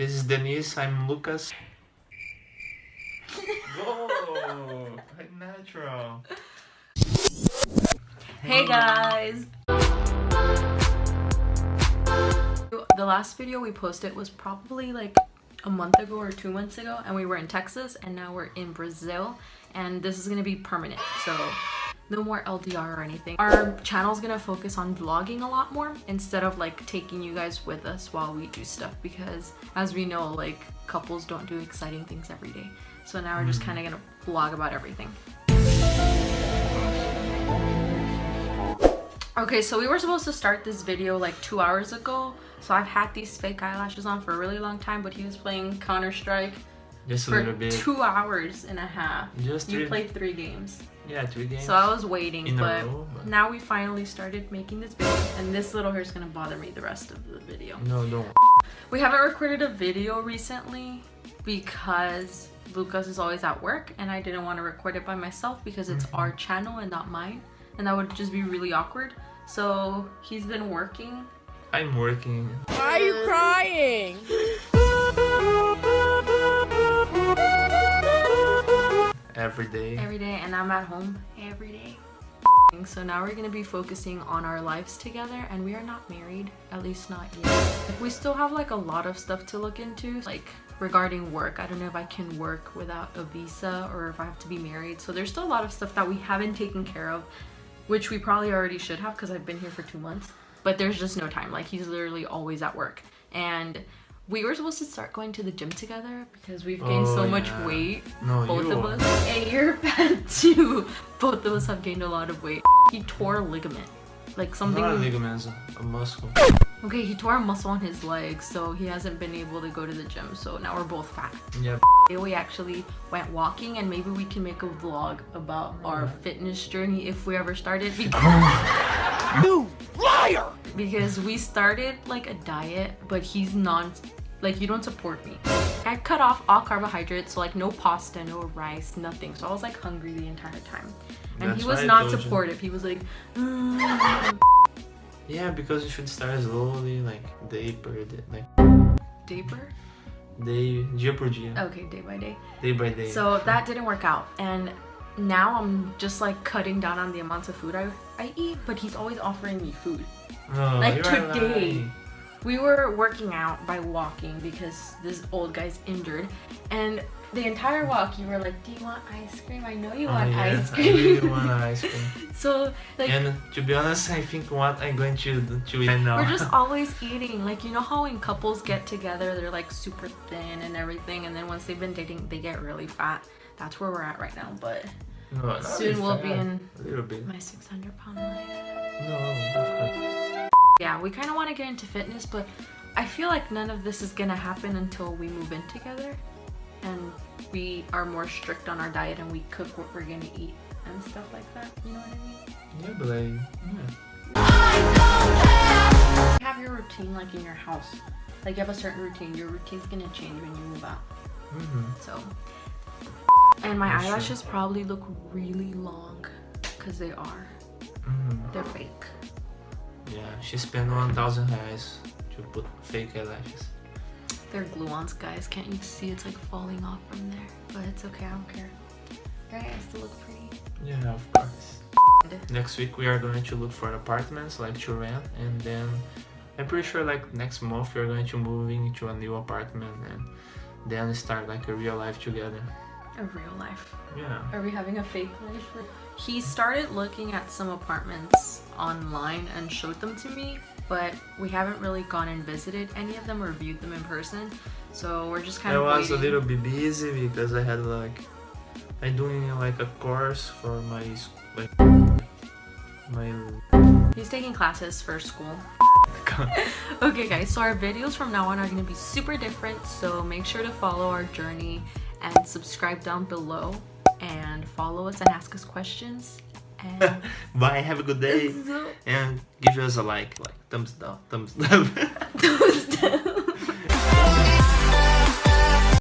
This is Denise, I'm Lucas. Go! Like natural. Hey guys! The last video we posted was probably like a month ago or two months ago and we were in Texas and now we're in Brazil and this is gonna be permanent so no more LDR or anything. Our channel is gonna focus on vlogging a lot more instead of like taking you guys with us while we do stuff because as we know like couples don't do exciting things every day. So now we're just mm. kind of gonna vlog about everything. Okay, so we were supposed to start this video like two hours ago. So I've had these fake eyelashes on for a really long time, but he was playing Counter-Strike Just a for little bit. two hours and a half. Just You three, played three games. yeah, three games. So I was waiting, in a but row, but- now we finally started making this video and this little hair is gonna bother me the rest of the video. No, don't. We haven't recorded a video recently because Lucas is always at work and I didn't want to record it by myself because it's Mm-hmm. our channel and not mine and that would just be really awkward. So he's been working. I'm working. Why are you crying? every day. every day and I'm at home every day. So now we're gonna be focusing on our lives together and we are not married, at least not yet. We still have like a lot of stuff to look into, like regarding work. I don't know if I can work without a visa or if I have to be married. So there's still a lot of stuff that we haven't taken care of, which we probably already should have because I've been here for two months. But there's just no time. Like he's literally always at work. And we were supposed to start going to the gym together because we've gained Oh, so much weight No, both you of are. us. And you're bad too. Both of us have gained a lot of weight. He tore a ligament. Like something. Not a ligament, a muscle. okay, he tore a muscle on his leg, so he hasn't been able to go to the gym. So now we're both fat. Yeah. We actually went walking, and maybe we can make a vlog about our fitness journey if we ever started. Because, oh. You liar! because we started like a diet, but he's non. Like you don't support me. I cut off all carbohydrates, so like no pasta, no rice, nothing. So I was like hungry the entire time. And That's he was not told you. supportive. He was like, "Mm." Yeah, because you should start slowly, like day per day, like day, dia por dia, Okay, day by day. day by day. So that didn't work out. And now I'm just like cutting down on the amounts of food I, I eat, but he's always offering me food. no, like today. lying. We were working out by walking because this old guy's injured. And the entire walk, you were like, Do you want ice cream? I know you Oh, want yeah, ice cream. I really want ice cream. so, like, and to be honest, I think what I'm going to to eat right now. We're just always eating. Like, you know how when couples get together, they're like super thin and everything, and then once they've been dating, they get really fat. That's where we're at right now. But no, soon we'll be in a little bit. my 600 pound life. No. Yeah, we kind of want to get into fitness, but I feel like none of this is gonna happen until we move in together and we are more strict on our diet and we cook what we're gonna eat and stuff like that. You know what I mean? Yeah, but I yeah. Have your routine like in your house. Like you have a certain routine. Your routine's gonna change when you move out. Mm -hmm. So, and my That's true. eyelashes probably look really long because they are. Mm -hmm. They're fake. Yeah, she spent 1,000 reais to put fake eyelashes. They're glue-ons, guys. Can't you see it's like falling off from there? But it's okay. I don't care. Right? I still look pretty. Yeah, of course. Next week we are going to look for apartments like to rent and then I'm pretty sure like next month we are going to move into a new apartment and then start like a real life together. A real life. Yeah. Are we having a fake life? He started looking at some apartments online and showed them to me, but we haven't really gone and visited any of them or viewed them in person. So we're just kind I of was a little bit busy because I had like I'm doing like a course for my s- like my He's taking classes for school. okay guys, so our videos from now on are going to be super different, so make sure to follow our journey and subscribe down below and follow us and ask us questions. And Bye, have a good day so, and give us a like, like thumbs down, thumbs up. those